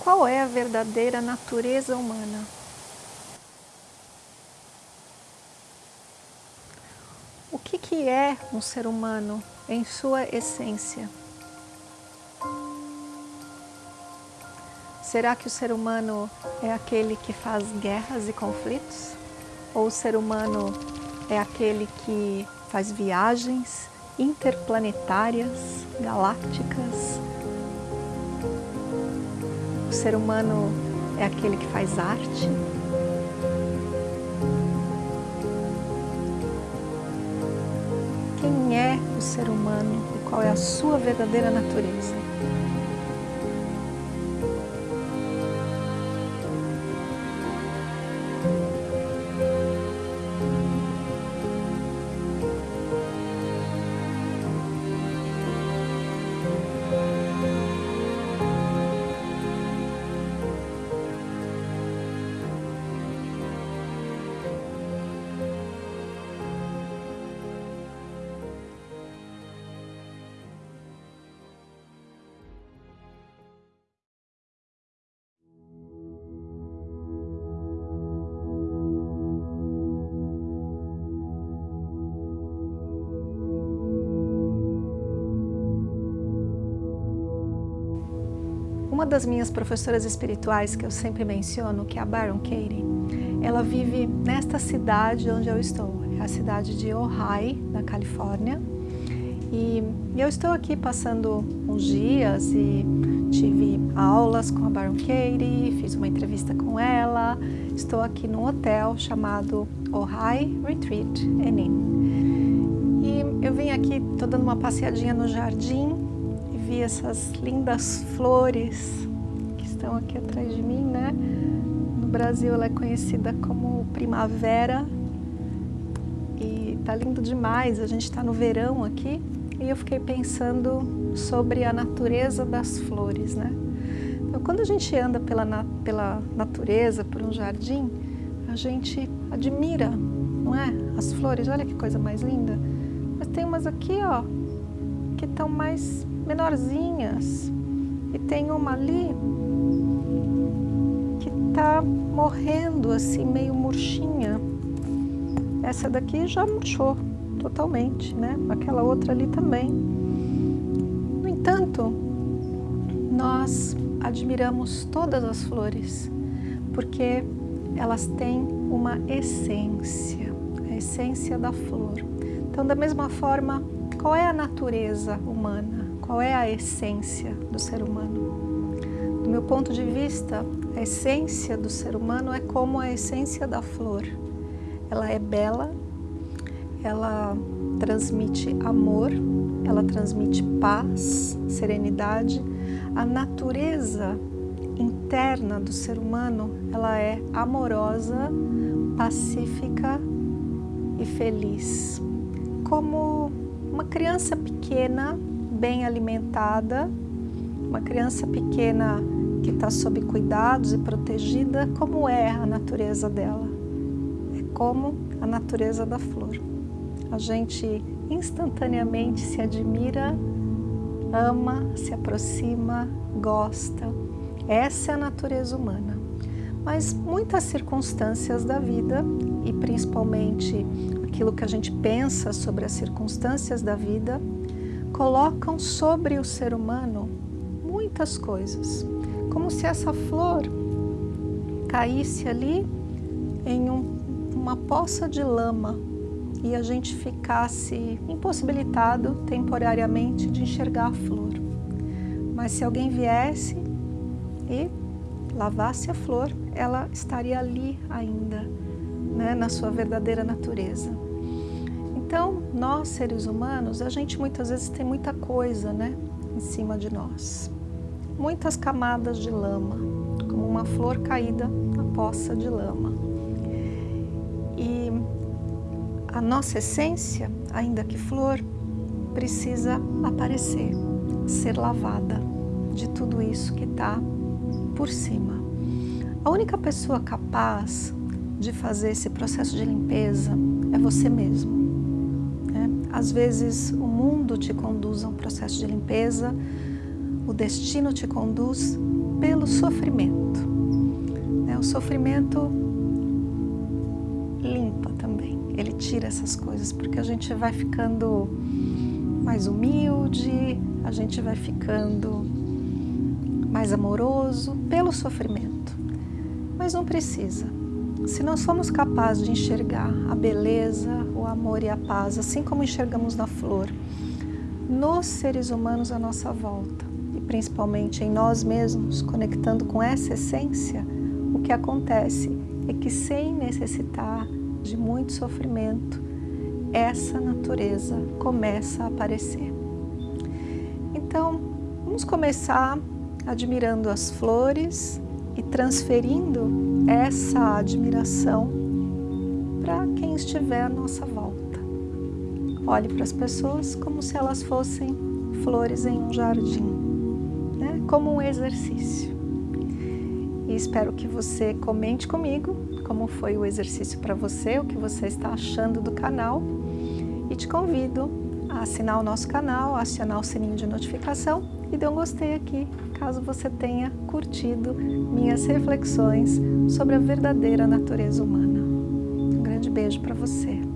qual é a verdadeira natureza humana? O que, que é um ser humano em sua essência? Será que o ser humano é aquele que faz guerras e conflitos? Ou o ser humano é aquele que faz viagens interplanetárias, galácticas? O ser humano é aquele que faz arte? Quem é o ser humano e qual é a sua verdadeira natureza? Uma das minhas professoras espirituais que eu sempre menciono, que é a Baron Katie, ela vive nesta cidade onde eu estou, é a cidade de Ojai, na Califórnia. E eu estou aqui passando uns dias e tive aulas com a Baron Katie, fiz uma entrevista com ela. Estou aqui num hotel chamado Ojai Retreat Inn. E eu vim aqui, estou dando uma passeadinha no jardim vi essas lindas flores que estão aqui atrás de mim, né? No Brasil ela é conhecida como primavera e tá lindo demais. A gente está no verão aqui e eu fiquei pensando sobre a natureza das flores, né? Então, quando a gente anda pela, na, pela natureza, por um jardim, a gente admira, não é? As flores, olha que coisa mais linda. Mas tem umas aqui, ó, que estão mais menorzinhas. E tem uma ali que está morrendo assim, meio murchinha. Essa daqui já murchou totalmente, né? Aquela outra ali também. No entanto, nós admiramos todas as flores, porque elas têm uma essência, a essência da flor. Então, da mesma forma, qual é a natureza humana? Qual é a essência do ser humano? Do meu ponto de vista, a essência do ser humano é como a essência da flor. Ela é bela, ela transmite amor, ela transmite paz, serenidade. A natureza interna do ser humano, ela é amorosa, pacífica e feliz. Como uma criança pequena bem alimentada, uma criança pequena que está sob cuidados e protegida, como é a natureza dela? É como a natureza da flor. A gente instantaneamente se admira, ama, se aproxima, gosta. Essa é a natureza humana. Mas muitas circunstâncias da vida, e principalmente aquilo que a gente pensa sobre as circunstâncias da vida, colocam sobre o ser humano muitas coisas, como se essa flor caísse ali em um, uma poça de lama e a gente ficasse impossibilitado temporariamente de enxergar a flor. Mas se alguém viesse e lavasse a flor, ela estaria ali ainda, né, na sua verdadeira natureza. Então, nós seres humanos, a gente muitas vezes tem muita coisa, né, em cima de nós. Muitas camadas de lama, como uma flor caída na poça de lama. E a nossa essência, ainda que flor, precisa aparecer, ser lavada de tudo isso que está por cima. A única pessoa capaz de fazer esse processo de limpeza é você mesmo. Às vezes o mundo te conduz a um processo de limpeza, o destino te conduz, pelo sofrimento. Né? O sofrimento limpa também, ele tira essas coisas, porque a gente vai ficando mais humilde, a gente vai ficando mais amoroso pelo sofrimento. Mas não precisa. Se nós somos capazes de enxergar a beleza, o amor e a paz, assim como enxergamos na flor, nos seres humanos à nossa volta, e principalmente em nós mesmos, conectando com essa essência, o que acontece é que sem necessitar de muito sofrimento, essa natureza começa a aparecer. Então, vamos começar admirando as flores e transferindo essa admiração para quem estiver à nossa volta. Olhe para as pessoas como se elas fossem flores em um jardim, né? como um exercício. E espero que você comente comigo como foi o exercício para você, o que você está achando do canal e te convido a assinar o nosso canal, acionar o sininho de notificação e dê um gostei aqui, caso você tenha curtido minhas reflexões sobre a verdadeira natureza humana. Um grande beijo para você.